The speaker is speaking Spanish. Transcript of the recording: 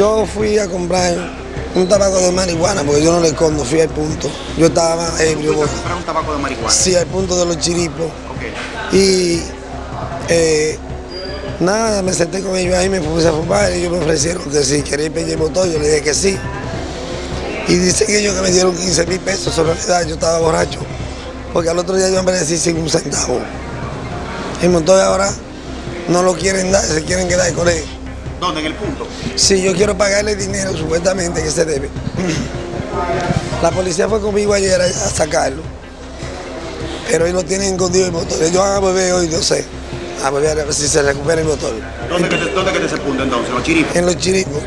Yo fui a comprar un tabaco de marihuana, porque yo no le escondo, fui al punto. Yo estaba ebrio. ¿Fuiste a comprar un tabaco de marihuana? Sí, al punto de los chiripos. Y eh, nada, me senté con ellos ahí, me puse a fumar y ellos me ofrecieron que si quería ir el motor, yo le dije que sí. Y dicen ellos que me dieron 15 mil pesos, en realidad yo estaba borracho, porque al otro día yo amanecí sin un centavo. El motor ahora no lo quieren dar, se quieren quedar con él. ¿Dónde? ¿En el punto? Sí, yo quiero pagarle dinero supuestamente que se debe. La policía fue conmigo ayer a a sacarlo, pero ellos no tienen escondido el motor. Ellos van a beber hoy, no sé, a beber a ver si se recupera el motor. ¿Dónde, que te, ¿Dónde que te ese punto entonces? ¿Los chiripos? En los chiripos.